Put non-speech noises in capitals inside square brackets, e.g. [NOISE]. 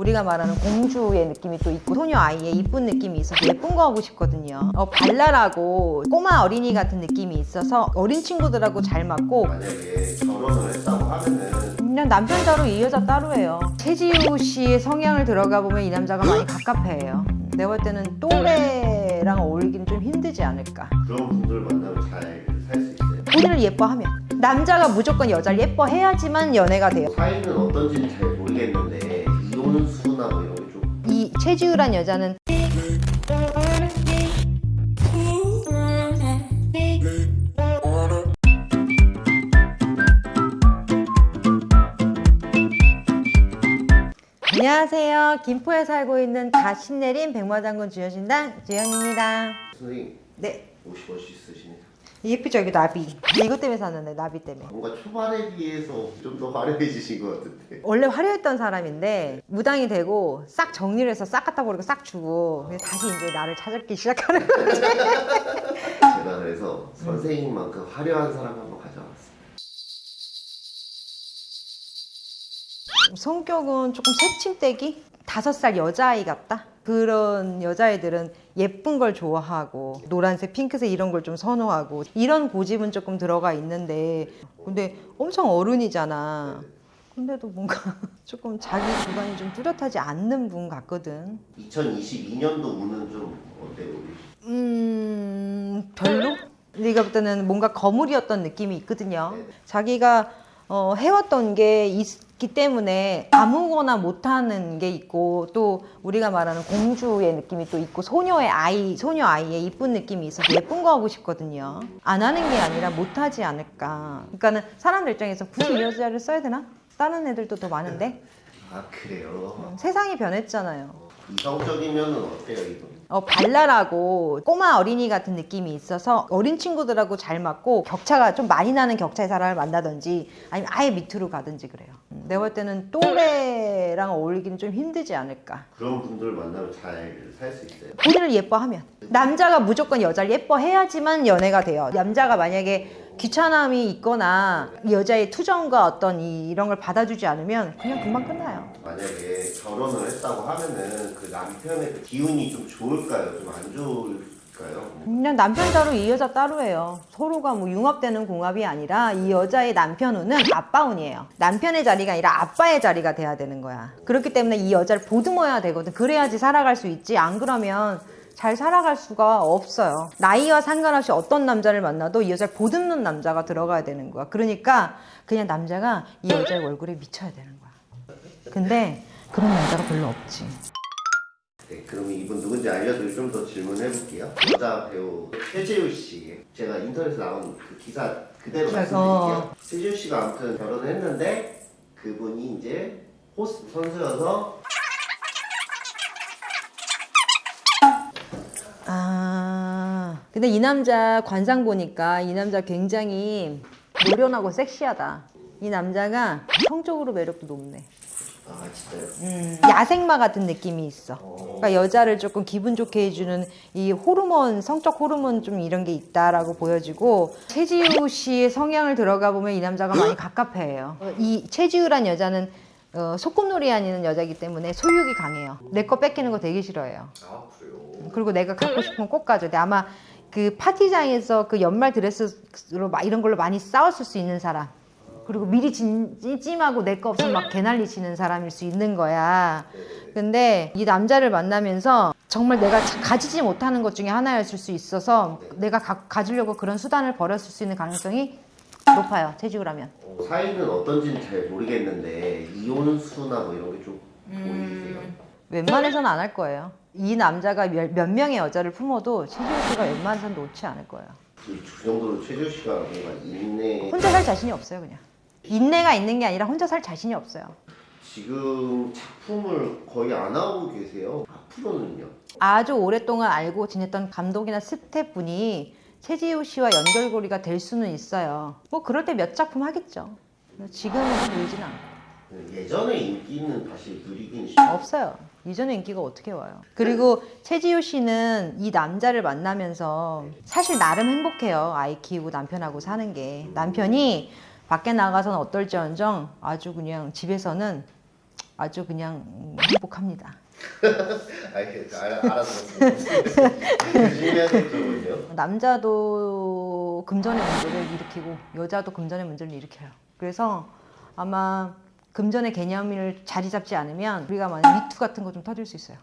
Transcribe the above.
우리가 말하는 공주의 느낌이 또 있고 소녀 아이의 이쁜 느낌이 있어서 예쁜 거 하고 싶거든요. 어, 발랄하고 꼬마 어린이 같은 느낌이 있어서 어린 친구들하고 잘 맞고 만약에 결혼을 했다고 하면은 그냥 남편 따로 이 여자 따로예요. 최지우 씨의 성향을 들어가 보면 이 남자가 많이 갑갑해요. 내가 볼 때는 또래랑 어울리긴 좀 힘들지 않을까. 그런 분들 만나면 잘 살 수 있어요. 본인을 예뻐하면 남자가 무조건 여자를 예뻐해야지만 연애가 돼요. 사이는 어떤지는 잘 모르겠는데 이혼수나 뭐 이런 게좀이 최지우란 여자는 안녕하세요. 김포에 살고 있는 다 신내린 백마장군 주여신당 주연입니다. 선생님 네, 50원씩 쓰시네요. 예쁘죠? 여기 나비. 이것 때문에 샀는데 나비 때문에. 뭔가 초반에 비해서 좀 더 화려해지신 것 같은데 원래 화려했던 사람인데 무당이 되고 싹 정리를 해서 싹 갖다 버리고 싹 주고 다시 이제 나를 찾기 시작하는 거지. [LAUGHS] 제가 그래서 선생님만큼 화려한 사람 한번 가져왔어요. 성격은 조금 새침대기? 다섯 살 여자아이 같다? 그런 여자애들은 예쁜 걸 좋아하고 노란색, 핑크색 이런 걸 좀 선호하고 이런 고집은 조금 들어가 있는데 근데 엄청 어른이잖아. 근데도 뭔가 [LAUGHS] 조금 자기 주관이 좀 뚜렷하지 않는 분 같거든. 2022년도 운은 좀 어때요? 음 별로? 네가 볼 때는 뭔가 거물이었던 느낌이 있거든요. 네네. 자기가 어, 해왔던 게 있 기 때문에 아무거나 못하는 게 있고 또 우리가 말하는 공주의 느낌이 또 있고 소녀의 아이, 소녀 아이의 이쁜 느낌이 있어서 예쁜 거 하고 싶거든요. 안 하는 게 아니라 못하지 않을까. 그러니까는 사람들 입장에서 굳이 이 여자를 써야 되나? 다른 애들도 더 많은데 아 그래요? 세상이 변했잖아요. 어, 이성적이면은 어때요 이분? 어, 발랄하고 꼬마 어린이 같은 느낌이 있어서 어린 친구들하고 잘 맞고 격차가 좀 많이 나는 격차의 사람을 만나든지 아니면 아예 밑으로 가든지 그래요. 음, 내가 볼 때는 또래랑 어울리기는 좀 힘들지 않을까. 그런 분들 만나면 잘 살 수 있어요. 본인을 예뻐하면 남자가 무조건 여자를 예뻐해야지만 연애가 돼요. 남자가 만약에 귀찮음이 있거나 이 여자의 투정과 어떤 이, 이런 걸 받아주지 않으면 그냥 금방 끝나요. 만약에 결혼을 했다고 하면은 그 남편의 그 기운이 좀 좋을까요? 좀 안 좋을까요? 그냥 남편 따로 이 여자 따로예요. 서로가 뭐 융합되는 궁합이 아니라 이 여자의 남편운은 아빠운이에요. 남편의 자리가 아니라 아빠의 자리가 돼야 되는 거야. 그렇기 때문에 이 여자를 보듬어야 되거든. 그래야지 살아갈 수 있지. 안 그러면 잘 살아갈 수가 없어요. 나이와 상관없이 어떤 남자를 만나도 이 여자를 보듬는 남자가 들어가야 되는 거야. 그러니까 그냥 남자가 이 여자의 얼굴에 미쳐야 되는 거야. 근데 그런 남자가 별로 없지. 네, 그럼 이분 누군지 알려드리고 좀 더 질문해 볼게요. 여자 배우 최재우 씨, 제가 인터넷에 나온 그 기사 그대로 어. 말씀드릴게요. 최재우 씨가 아무튼 결혼을 했는데 그분이 이제 호스 선수여서 근데 이 남자 관상 보니까 이 남자 굉장히 노련하고 섹시하다. 이 남자가 성적으로 매력도 높네. 아 진짜요? 음, 야생마 같은 느낌이 있어. 그러니까 여자를 조금 기분 좋게 해주는 이 호르몬, 성적 호르몬 좀 이런 게 있다라고 보여지고 최지우 씨의 성향을 들어가 보면 이 남자가 많이 [GASPS] 갑갑해요. 어, 이 최지우란 여자는 어, 소꿉놀이 하는 여자이기 때문에 소유욕이 강해요. 내 거 뺏기는 거 되게 싫어해요. 아 그래요? 그리고 내가 갖고 싶으면 꼭 가져. 근데 아마 그 파티장에서 그 연말 드레스로 막 이런 걸로 많이 싸웠을 수 있는 사람. 그리고 미리 진, 찜찜하고 내 거 없으면 막 개난리 치는 사람일 수 있는 거야. 근데 이 남자를 만나면서 정말 내가 자- 가지지 못하는 것 중에 하나였을 수 있어서 내가 가, 가지려고 그런 수단을 벌였을 수 있는 가능성이 높아요. 채지우라면. 어, 사이는 어떤지는 잘 모르겠는데 이혼수나 뭐 이런 게좀 보이세요? 웬만해서는 안 할 거예요. 이 남자가 몇, 몇 명의 여자를 품어도 채지우 씨가 웬만해서는 놓지 않을 거예요. 그 정도로 최재우 씨가 뭔가 인내 혼자 살 자신이 없어요, 그냥. 인내가 있는 게 아니라 혼자 살 자신이 없어요. 지금 작품을 거의 안 하고 계세요. 앞으로는요? 아주 오랫동안 알고 지냈던 감독이나 스태프분이 최지우 씨와 연결고리가 될 수는 있어요. 뭐 그럴 때 몇 작품 하겠죠. 지금은 보이진 않고. 예전의 인기는 다시 누리긴 쉽죠. 없어요. 이전에 인기가 어떻게 와요? 그리고 최지우 씨는 이 남자를 만나면서 사실 나름 행복해요. 아이 키우고 남편하고 사는 게. 남편이 밖에 나가서는 어떨지언정 아주 그냥 집에서는 아주 그냥 음, 행복합니다. [LAUGHS] [LAUGHS] 남자도 금전의 문제를 일으키고 여자도 금전의 문제를 일으켜요. 그래서 아마 금전의 개념을 자리 잡지 않으면 우리가 만약 미투 같은 거 좀 터질 수 있어요.